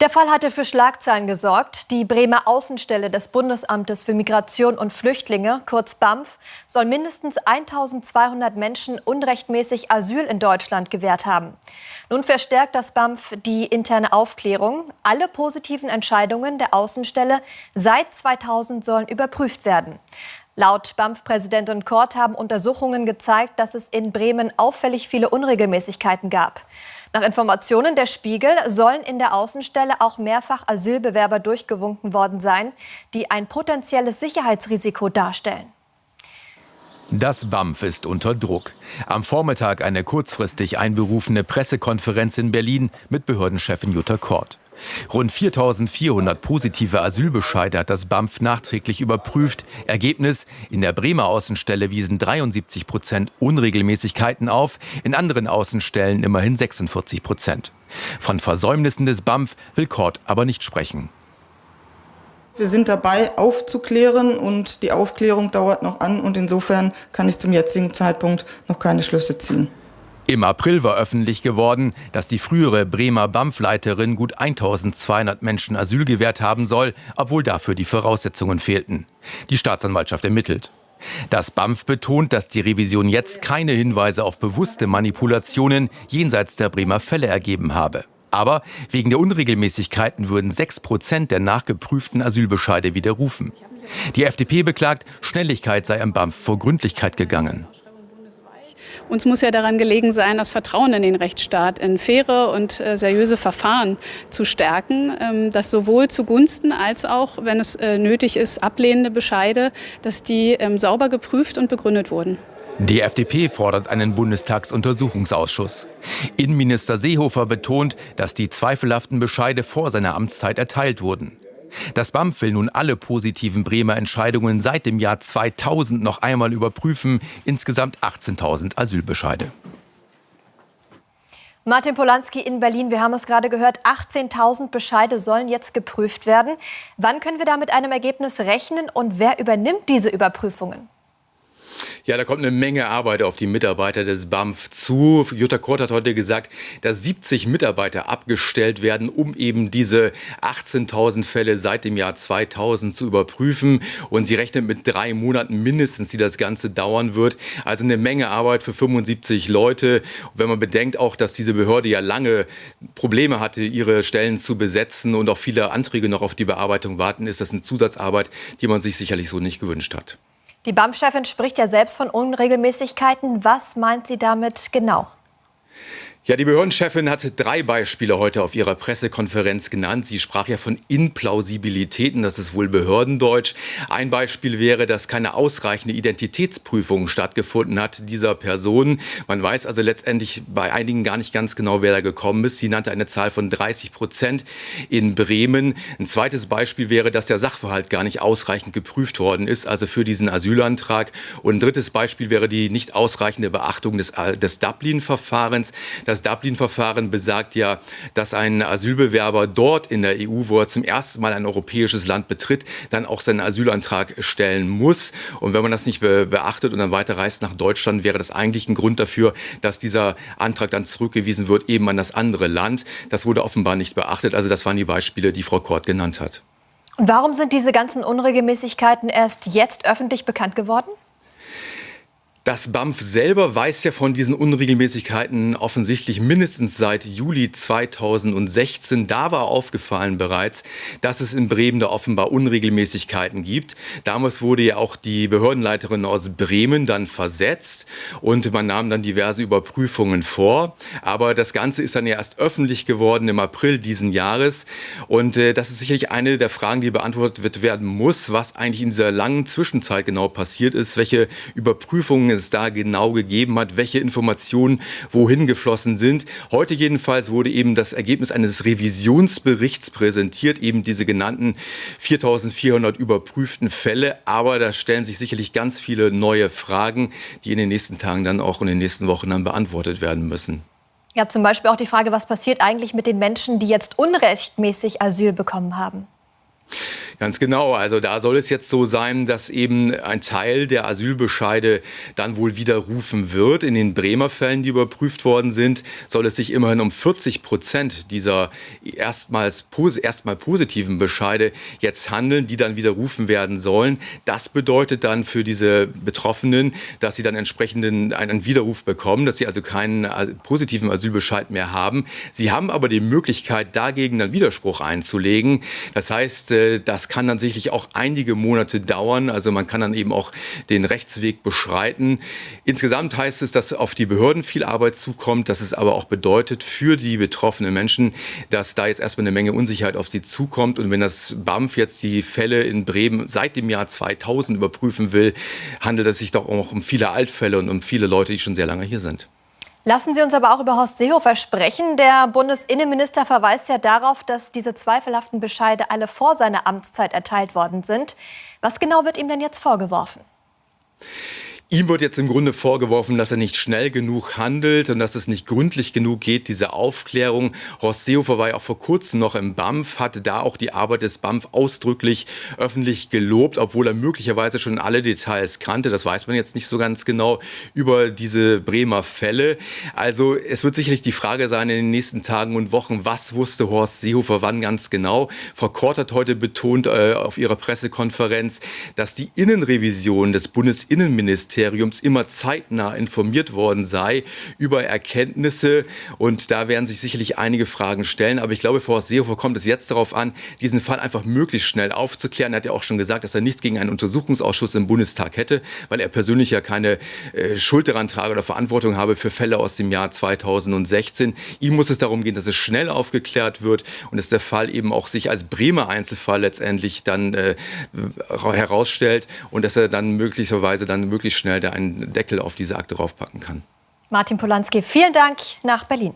Der Fall hatte für Schlagzeilen gesorgt. Die Bremer Außenstelle des Bundesamtes für Migration und Flüchtlinge, kurz BAMF, soll mindestens 1200 Menschen unrechtmäßig Asyl in Deutschland gewährt haben. Nun verstärkt das BAMF die interne Aufklärung. Alle positiven Entscheidungen der Außenstelle seit 2000 sollen überprüft werden. Laut BAMF-Präsidentin Kort haben Untersuchungen gezeigt, dass es in Bremen auffällig viele Unregelmäßigkeiten gab. Nach Informationen der Spiegel sollen in der Außenstelle auch mehrfach Asylbewerber durchgewunken worden sein, die ein potenzielles Sicherheitsrisiko darstellen. Das BAMF ist unter Druck. Am Vormittag eine kurzfristig einberufene Pressekonferenz in Berlin mit Behördenchefin Jutta Kort. Rund 4.400 positive Asylbescheide hat das BAMF nachträglich überprüft. Ergebnis, in der Bremer Außenstelle wiesen 73 Prozent Unregelmäßigkeiten auf, in anderen Außenstellen immerhin 46 Prozent. Von Versäumnissen des BAMF will Kort aber nicht sprechen. Wir sind dabei, aufzuklären und die Aufklärung dauert noch an und insofern kann ich zum jetzigen Zeitpunkt noch keine Schlüsse ziehen. Im April war öffentlich geworden, dass die frühere Bremer BAMF-Leiterin gut 1200 Menschen Asyl gewährt haben soll, obwohl dafür die Voraussetzungen fehlten. Die Staatsanwaltschaft ermittelt. Das BAMF betont, dass die Revision jetzt keine Hinweise auf bewusste Manipulationen jenseits der Bremer Fälle ergeben habe. Aber wegen der Unregelmäßigkeiten würden 6 Prozent der nachgeprüften Asylbescheide widerrufen. Die FDP beklagt, Schnelligkeit sei am BAMF vor Gründlichkeit gegangen. Uns muss ja daran gelegen sein, das Vertrauen in den Rechtsstaat, in faire und äh, seriöse Verfahren zu stärken, ähm, dass sowohl zugunsten als auch, wenn es äh, nötig ist, ablehnende Bescheide, dass die ähm, sauber geprüft und begründet wurden. Die FDP fordert einen Bundestagsuntersuchungsausschuss. Innenminister Seehofer betont, dass die zweifelhaften Bescheide vor seiner Amtszeit erteilt wurden. Das BAMF will nun alle positiven Bremer Entscheidungen seit dem Jahr 2000 noch einmal überprüfen. Insgesamt 18.000 Asylbescheide. Martin Polanski in Berlin, wir haben es gerade gehört, 18.000 Bescheide sollen jetzt geprüft werden. Wann können wir da mit einem Ergebnis rechnen und wer übernimmt diese Überprüfungen? Ja, da kommt eine Menge Arbeit auf die Mitarbeiter des BAMF zu. Jutta Kort hat heute gesagt, dass 70 Mitarbeiter abgestellt werden, um eben diese 18.000 Fälle seit dem Jahr 2000 zu überprüfen. Und sie rechnet mit drei Monaten mindestens, die das Ganze dauern wird. Also eine Menge Arbeit für 75 Leute. Und wenn man bedenkt auch, dass diese Behörde ja lange Probleme hatte, ihre Stellen zu besetzen und auch viele Anträge noch auf die Bearbeitung warten, ist das eine Zusatzarbeit, die man sich sicherlich so nicht gewünscht hat. Die BAMF-Chefin spricht ja selbst von Unregelmäßigkeiten. Was meint sie damit genau? Ja, die Behördenchefin hatte drei Beispiele heute auf ihrer Pressekonferenz genannt. Sie sprach ja von Implausibilitäten, das ist wohl Behördendeutsch. Ein Beispiel wäre, dass keine ausreichende Identitätsprüfung stattgefunden hat dieser Person. Man weiß also letztendlich bei einigen gar nicht ganz genau, wer da gekommen ist. Sie nannte eine Zahl von 30 Prozent in Bremen. Ein zweites Beispiel wäre, dass der Sachverhalt gar nicht ausreichend geprüft worden ist, also für diesen Asylantrag. Und ein drittes Beispiel wäre die nicht ausreichende Beachtung des, des Dublin-Verfahrens. Das Dublin-Verfahren besagt ja, dass ein Asylbewerber dort in der EU, wo er zum ersten Mal ein europäisches Land betritt, dann auch seinen Asylantrag stellen muss. Und wenn man das nicht be beachtet und dann weiterreist nach Deutschland, wäre das eigentlich ein Grund dafür, dass dieser Antrag dann zurückgewiesen wird, eben an das andere Land. Das wurde offenbar nicht beachtet. Also das waren die Beispiele, die Frau Kort genannt hat. Warum sind diese ganzen Unregelmäßigkeiten erst jetzt öffentlich bekannt geworden? Das BAMF selber weiß ja von diesen Unregelmäßigkeiten offensichtlich mindestens seit Juli 2016. Da war aufgefallen bereits, dass es in Bremen da offenbar Unregelmäßigkeiten gibt. Damals wurde ja auch die Behördenleiterin aus Bremen dann versetzt und man nahm dann diverse Überprüfungen vor. Aber das Ganze ist dann ja erst öffentlich geworden im April diesen Jahres. Und äh, das ist sicherlich eine der Fragen, die beantwortet werden muss, was eigentlich in dieser langen Zwischenzeit genau passiert ist, welche Überprüfungen es da genau gegeben hat, welche Informationen wohin geflossen sind. Heute jedenfalls wurde eben das Ergebnis eines Revisionsberichts präsentiert, eben diese genannten 4400 überprüften Fälle. Aber da stellen sich sicherlich ganz viele neue Fragen, die in den nächsten Tagen dann auch in den nächsten Wochen dann beantwortet werden müssen. Ja, zum Beispiel auch die Frage, was passiert eigentlich mit den Menschen, die jetzt unrechtmäßig Asyl bekommen haben? Ganz genau. Also da soll es jetzt so sein, dass eben ein Teil der Asylbescheide dann wohl widerrufen wird. In den Bremer Fällen, die überprüft worden sind, soll es sich immerhin um 40 Prozent dieser erstmals erstmal positiven Bescheide jetzt handeln, die dann widerrufen werden sollen. Das bedeutet dann für diese Betroffenen, dass sie dann entsprechenden einen Widerruf bekommen, dass sie also keinen positiven Asylbescheid mehr haben. Sie haben aber die Möglichkeit, dagegen einen Widerspruch einzulegen. Das heißt, äh, das kann dann sicherlich auch einige Monate dauern. Also man kann dann eben auch den Rechtsweg beschreiten. Insgesamt heißt es, dass auf die Behörden viel Arbeit zukommt, dass es aber auch bedeutet für die betroffenen Menschen, dass da jetzt erstmal eine Menge Unsicherheit auf sie zukommt. Und wenn das BAMF jetzt die Fälle in Bremen seit dem Jahr 2000 überprüfen will, handelt es sich doch auch um viele Altfälle und um viele Leute, die schon sehr lange hier sind. Lassen Sie uns aber auch über Horst Seehofer sprechen. Der Bundesinnenminister verweist ja darauf, dass diese zweifelhaften Bescheide alle vor seiner Amtszeit erteilt worden sind. Was genau wird ihm denn jetzt vorgeworfen? Ihm wird jetzt im Grunde vorgeworfen, dass er nicht schnell genug handelt und dass es nicht gründlich genug geht, diese Aufklärung. Horst Seehofer war ja auch vor kurzem noch im BAMF, hatte da auch die Arbeit des BAMF ausdrücklich öffentlich gelobt, obwohl er möglicherweise schon alle Details kannte. Das weiß man jetzt nicht so ganz genau über diese Bremer Fälle. Also es wird sicherlich die Frage sein in den nächsten Tagen und Wochen, was wusste Horst Seehofer wann ganz genau. Frau Kort hat heute betont äh, auf ihrer Pressekonferenz, dass die Innenrevision des Bundesinnenministeriums Innenministeriums immer zeitnah informiert worden sei über Erkenntnisse. Und da werden sich sicherlich einige Fragen stellen. Aber ich glaube, für Horst Seehofer kommt es jetzt darauf an, diesen Fall einfach möglichst schnell aufzuklären. Er hat ja auch schon gesagt, dass er nichts gegen einen Untersuchungsausschuss im Bundestag hätte, weil er persönlich ja keine äh, Schuld daran trage oder Verantwortung habe für Fälle aus dem Jahr 2016. Ihm muss es darum gehen, dass es schnell aufgeklärt wird und dass der Fall eben auch sich als Bremer Einzelfall letztendlich dann äh, herausstellt und dass er dann möglicherweise dann möglichst schnell schnell da einen Deckel auf diese Akte raufpacken kann. Martin Polanski, vielen Dank nach Berlin.